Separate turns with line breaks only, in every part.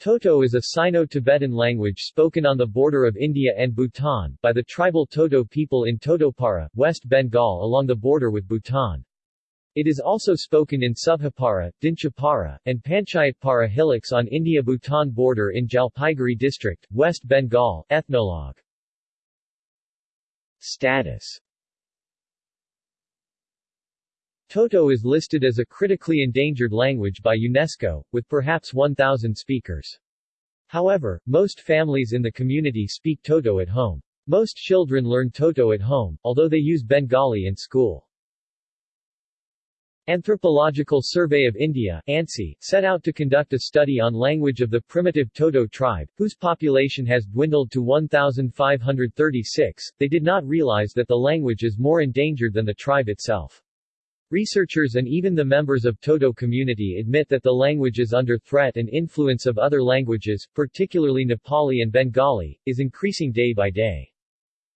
Toto is a Sino-Tibetan language spoken on the border of India and Bhutan, by the tribal Toto people in Totopara, West Bengal along the border with Bhutan. It is also spoken in Subhapara, Dinchapara, and Panchayatpara hillocks on India-Bhutan border in Jalpaiguri district, West Bengal. Ethnologue Status Toto is listed as a critically endangered language by UNESCO, with perhaps 1,000 speakers. However, most families in the community speak Toto at home. Most children learn Toto at home, although they use Bengali in school. Anthropological Survey of India ANSI, set out to conduct a study on language of the primitive Toto tribe, whose population has dwindled to 1,536. They did not realize that the language is more endangered than the tribe itself. Researchers and even the members of Toto community admit that the language is under threat and influence of other languages, particularly Nepali and Bengali, is increasing day by day.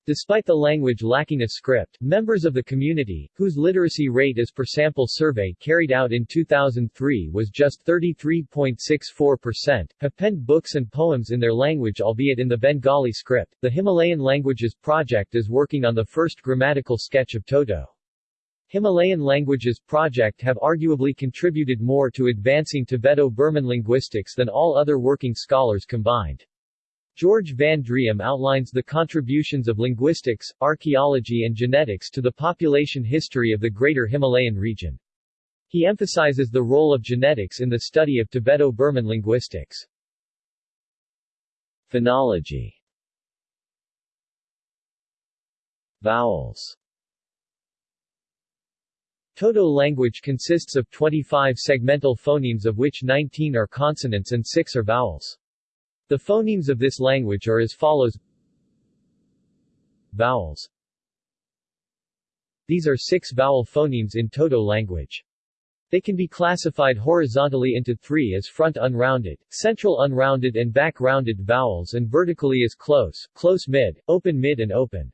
Despite the language lacking a script, members of the community, whose literacy rate as per sample survey carried out in 2003 was just 33.64%, have penned books and poems in their language albeit in the Bengali script. The Himalayan Languages Project is working on the first grammatical sketch of Toto. Himalayan Languages Project have arguably contributed more to advancing Tibeto-Burman linguistics than all other working scholars combined. George Van Driem outlines the contributions of linguistics, archaeology and genetics to the population history of the Greater Himalayan region. He emphasizes the role of genetics in the study of Tibeto-Burman linguistics. Phonology Vowels Toto language consists of 25 segmental phonemes of which 19 are consonants and 6 are vowels. The phonemes of this language are as follows Vowels These are six vowel phonemes in Toto language. They can be classified horizontally into three as front unrounded, central unrounded and back rounded vowels and vertically as close, close mid, open mid and open.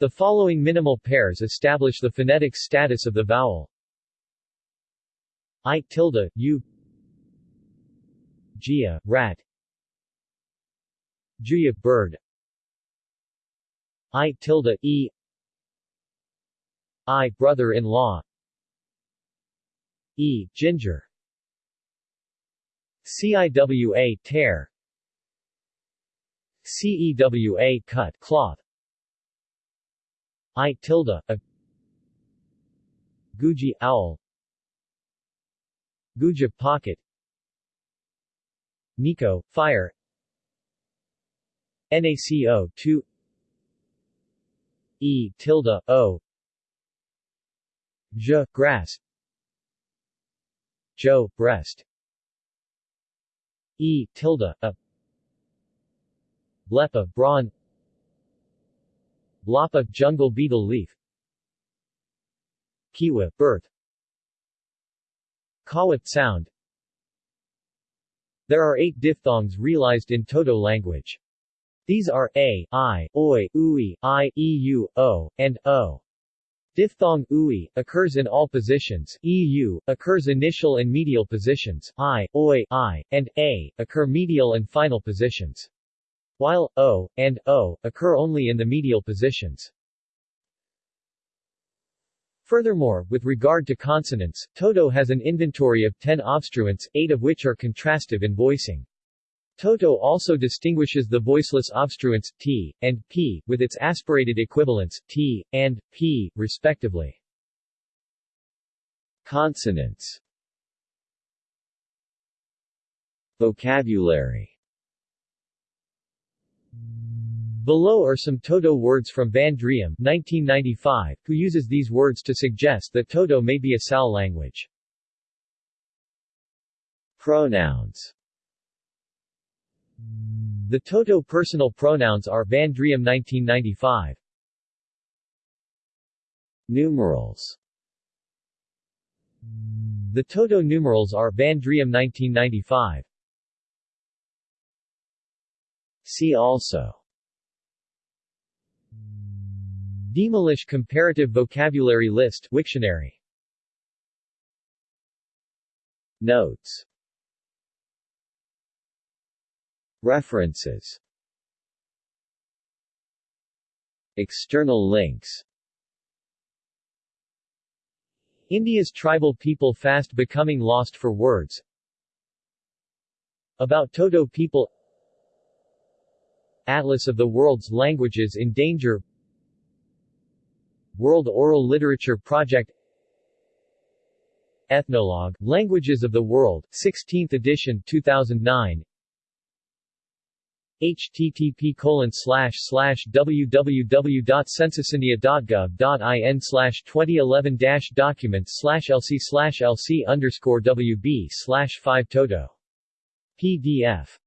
The following minimal pairs establish the phonetic status of the vowel. I tilde, u Gia, rat. Juya, bird. I tilde, e. I, brother-in-law. E, ginger. CIWA, tear. CEWA, cut, cloth I tilde, a Guji, owl Guja, pocket Nico, fire NaCO 2 E tilde O J grass Joe, breast E tilde a Blepa brawn Lapa jungle beetle leaf Kiwa birth Kawat sound There are eight diphthongs realized in Toto language. These are a, i, oi, ui, i, eu, o, and o. Diphthong ui occurs in all positions, eu occurs initial and medial positions, i, oi, i, and a occur medial and final positions while o and o occur only in the medial positions. Furthermore, with regard to consonants, Toto has an inventory of 10 obstruents, 8 of which are contrastive in voicing. Toto also distinguishes the voiceless obstruents, t, and p, with its aspirated equivalents, t, and p, respectively. Consonants Vocabulary Below are some Toto words from Van Driem 1995, who uses these words to suggest that Toto may be a Sal language. Pronouns The Toto personal pronouns are Van Driem 1995. Numerals The Toto numerals are Van Driem 1995. See also. Dhimalish Comparative Vocabulary List Wiktionary Notes. References. External links. India's tribal people fast becoming lost for words. About Toto people Atlas of the world's languages in danger World Oral Literature Project Ethnologue, Languages of the World, 16th edition 2009 http colon slash slash www.censusindia.gov.in slash 2011 dash documents slash lc slash lc underscore wb slash 5 toto. PDF